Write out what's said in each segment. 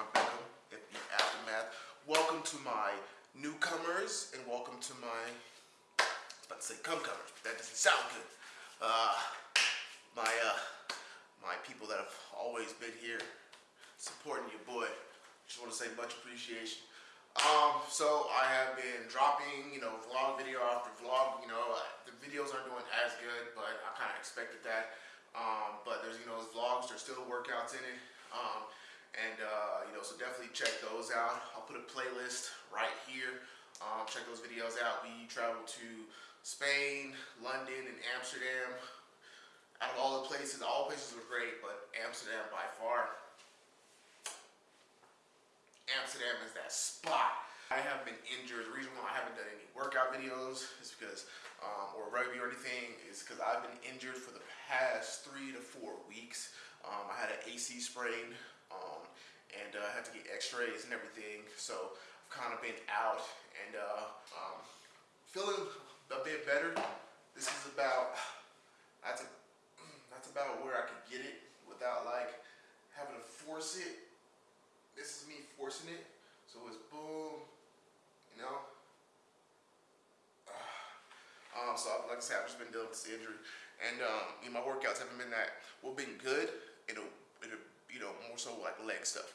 John Benham the Aftermath. Welcome to my newcomers and welcome to my, I was about to say comecomers, that doesn't sound good. Uh, my, uh, my people that have always been here supporting your boy. Just want to say much appreciation. Um, so I have been dropping, you know, vlog video after vlog, you know, the videos aren't doing as good, but I kind of expected that. Um, but there's, you know, those vlogs, there's still workouts in it. Um, and uh, you know, so definitely check those out. I'll put a playlist right here. Um, check those videos out. We traveled to Spain, London, and Amsterdam. Out of all the places, all places were great, but Amsterdam by far. Amsterdam is that spot. I have been injured. The reason why I haven't done any workout videos is because, um, or rugby or anything, is because I've been injured for the past three to four weeks. Um, I had an AC sprain, and uh, I had to get x-rays and everything. So I've kind of been out and uh, um, feeling a bit better. This is about, that's, a, that's about where I could get it without like having to force it. This is me forcing it. So it's boom, you know. Um, so like I said, I've just been dealing with this injury, and um, you know, my workouts haven't been that well, been good. It'll, it'll, you know, more so like leg stuff,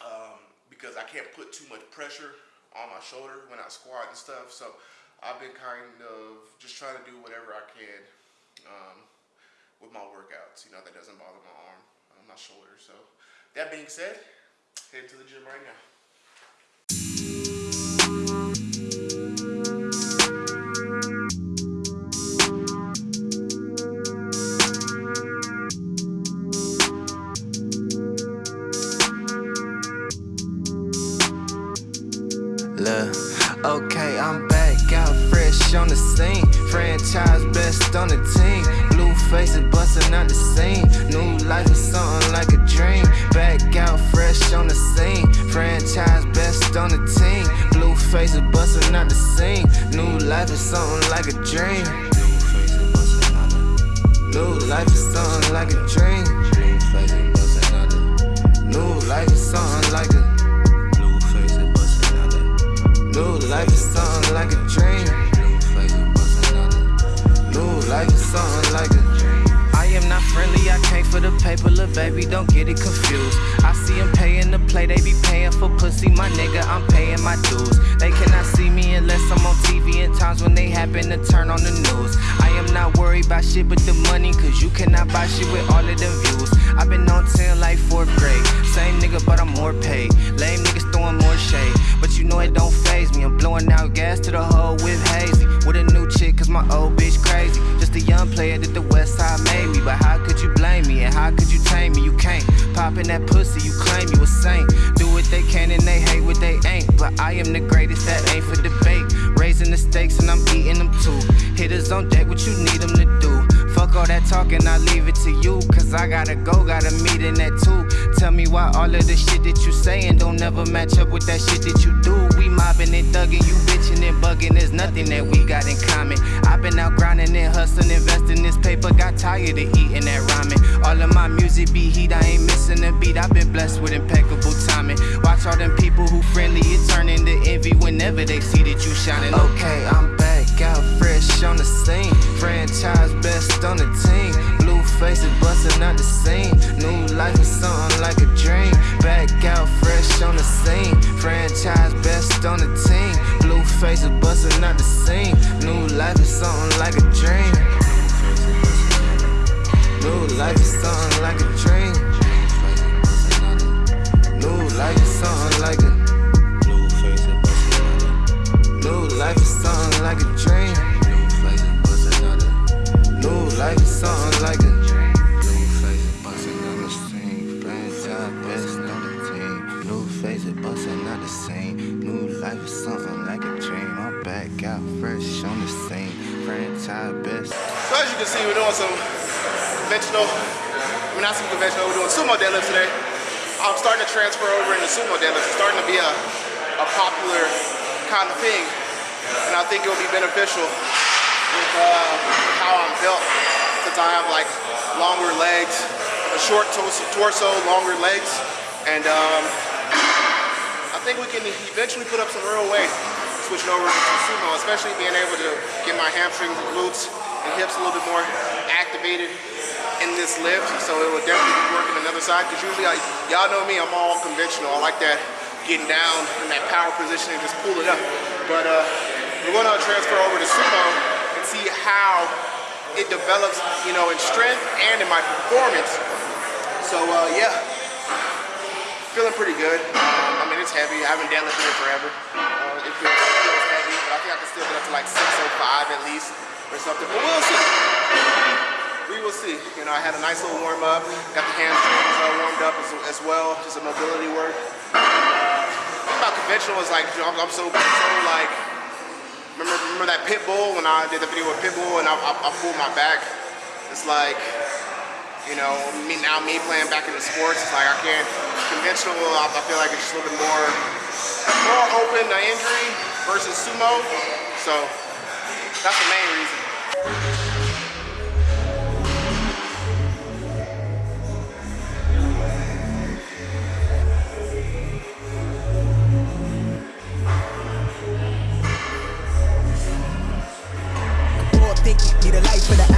um, because I can't put too much pressure on my shoulder when I squat and stuff. So I've been kind of just trying to do whatever I can um, with my workouts. You know, that doesn't bother my arm, uh, my shoulder. So that being said, head to the gym right now. Look, okay, I'm back out fresh on the scene. Franchise best on the team. Blue faces busting out the scene. New life is something like a dream. Back out fresh on the scene. Franchise best on the team. Blue faces busting out the scene. New life is something like a dream. New life is something like a dream. New life is something like a New life is something like a dream. New life is something like a I am not friendly, I came for the paper, little baby, don't get it confused. I see them paying to play, they be paying for pussy, my nigga, I'm paying my dues. They cannot In times when they happen to turn on the news. I am not worried about shit but the money, cause you cannot buy shit with all of them views. I've been on 10 like 4th grade, same nigga, but I'm more paid. Lame niggas throwing more shade, but you know it don't phase me. I'm blowing out gas to the hole with hazy. With a new chick, cause my old bitch crazy. Just a young player that the west side made me. But how could you blame me? And how could you tame me? You can't. Popping that pussy, you claim you a saint. Do what they can and they hate what they ain't. But I am the greatest, that ain't for debate. Raising the stakes and I'm eating them too. Hitters on deck, what you need them to do. Fuck all that talking, I leave it to you. Cause I gotta go, got a meeting at two. Tell me why all of the shit that you saying don't never match up with that shit that you do. We mobbing and thugging, you bitching and bugging. There's nothing that we got in common. I've been out grinding and hustling, investing this paper. Got tired of eating that ramen. All of my music be heat, I ain't missing a beat. I've been blessed with impeccable timing. Watch all them people who friendly, it turn into envy whenever they see that you shining. Okay, I'm back out fresh on the scene. Franchise best on the team. Blue faces busting out the scene. New life is something like a dream. Back out fresh on the scene. Franchise best on the team. Blue faces busting out the scene. New life is something like a dream. New life is something like a dream. New life is something like a New life is something like a dream. New life is something like a see, we're doing some conventional, I mean not some conventional, we're doing sumo deadlifts today. I'm starting to transfer over into sumo deadlifts. It's starting to be a, a popular kind of thing. And I think it will be beneficial with uh, how I'm built since I have like longer legs, a short torso, torso longer legs. And um, I think we can eventually put up some real weight, switching over to sumo, especially being able to get my hamstrings, and glutes, and hips a little bit more activated in this lift. So it will definitely be working another side because usually, y'all know me, I'm all conventional. I like that getting down in that power position and just pull it up. But uh, we're going to transfer over to sumo and see how it develops, you know, in strength and in my performance. So uh, yeah, feeling pretty good. Um, I mean, it's heavy. I haven't deadlifted it forever. Uh, it, feels, I think I can still get up to like 605 at least or something. But we'll see. We will see. You know, I had a nice little warm up. Got the hamstrings uh, warmed up as, as well, just a mobility work. Uh, about conventional is like, you know, I'm, so, so like, remember, remember that pit bull when I did the video with Pitbull and I, I, I pulled my back. It's like, you know, me now me playing back in the sports, it's like I can't conventional. I, I feel like it's just a little bit more more open to injury versus sumo. So that's the main reason. Need a life for the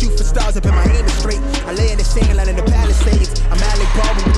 shoot for stars up in my aim is straight. I lay in the sand line in the palisades. I'm Alec Baldwin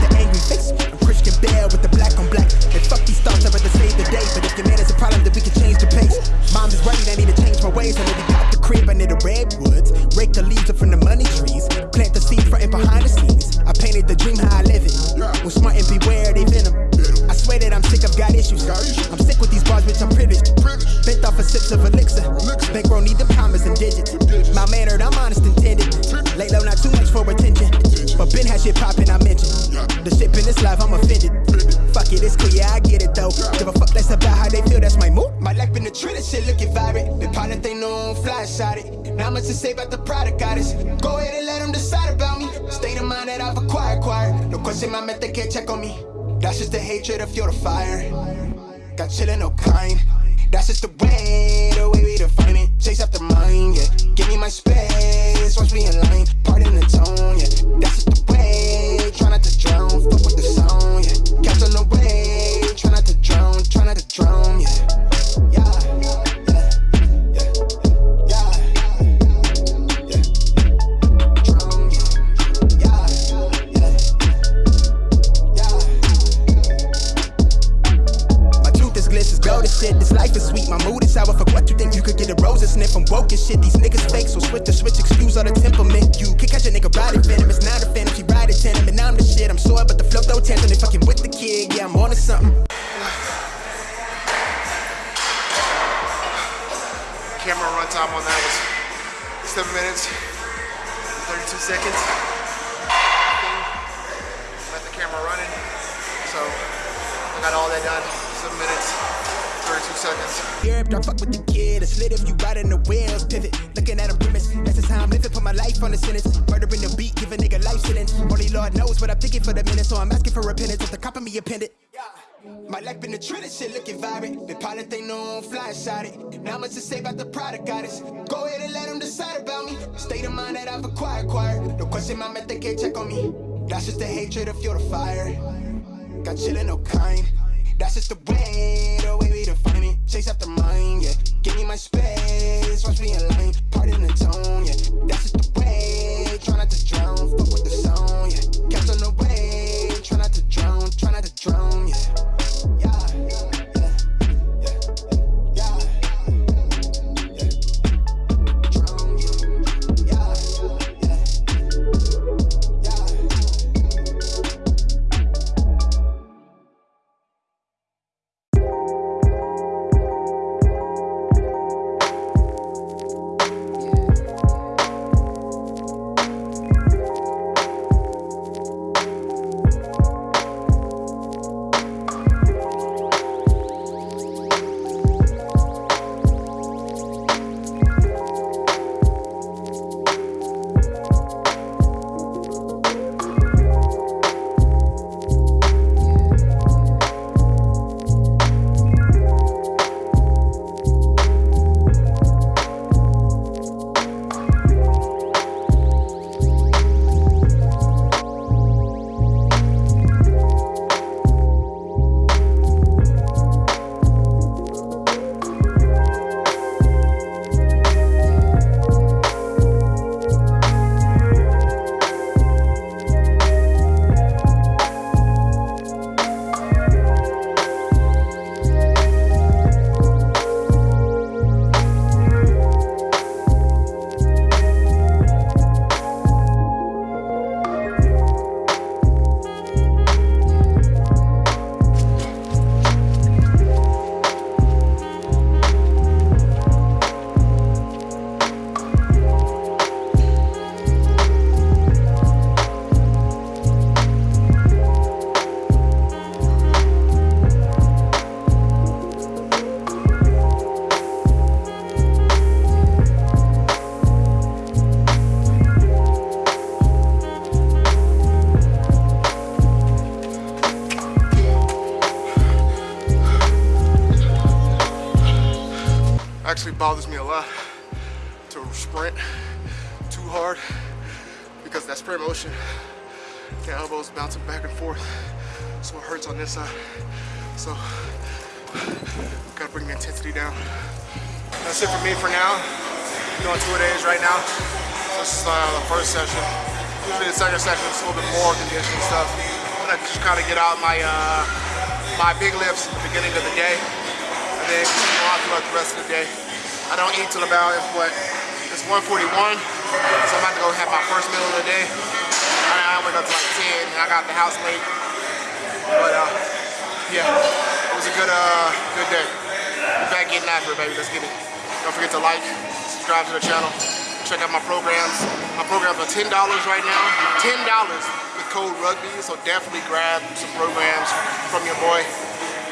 trend, shit looking vibrant. The pilot they know, I'm fly shot it. Not much to say about the product, goddess. Go ahead and let them decide about me. State of mind that I've acquired, acquired. No question, my method can't check on me. That's just the hatred of fuel fire. Got chillin', no kind. That's just the way, the way we define it. Chase after mine, yeah. Give me my space, watch me in line. Pardon the tone, yeah. That's just Runtime on that was seven minutes, 32 seconds. Let the camera running. So I got all that done. Seven minutes, 32 seconds. Europe, don't fuck with the kid. A slit if you riding the wheels. Pivot, looking at a premise. That's the time living. Put my life on the sentence. Murdering the beat, give a nigga life sentence. Only Lord knows what I'm thinking for the minute. So I'm asking for repentance. If the cop of me appended. My life been the trend, this shit looking vibrant. The pilot they know I'm fly shot it. Not much to say about the product, got goddess. Go ahead and let them decide about me. State of mind that I've acquired, acquired. No question, my method can't check on me. That's just the hatred of fuel to fire. Got chillin', no kind. That's just the way, the way we define it. Chase after mine, yeah. Give me my space, watch me in line. Pardon the tone, yeah. That's just the way. Try not to drown, fuck with the actually bothers me a lot to sprint too hard because that sprint motion, the elbows bouncing back and forth, so it hurts on this side. So, gotta bring the intensity down. That's it for me for now. Doing two days right now. This is uh, the first session. Usually the second session is a little bit more conditioning stuff. I'm gonna just kind of get out my uh, my big lifts at the beginning of the day, and then throughout the rest of the day. I don't eat till about what it's 1:41, so I'm about to go have my first meal of the day. I, I wake up to like 10, and I got the house late. But uh, yeah, it was a good uh, good day. We're back getting after it, baby. Let's get it. Don't forget to like, subscribe to the channel, check out my programs. My programs are $10 right now. $10 with code rugby, so definitely grab some programs from your boy.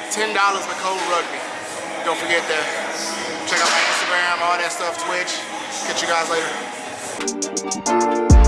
$10 with code rugby. Don't forget that. Check out my Instagram, all that stuff, Twitch. Catch you guys later.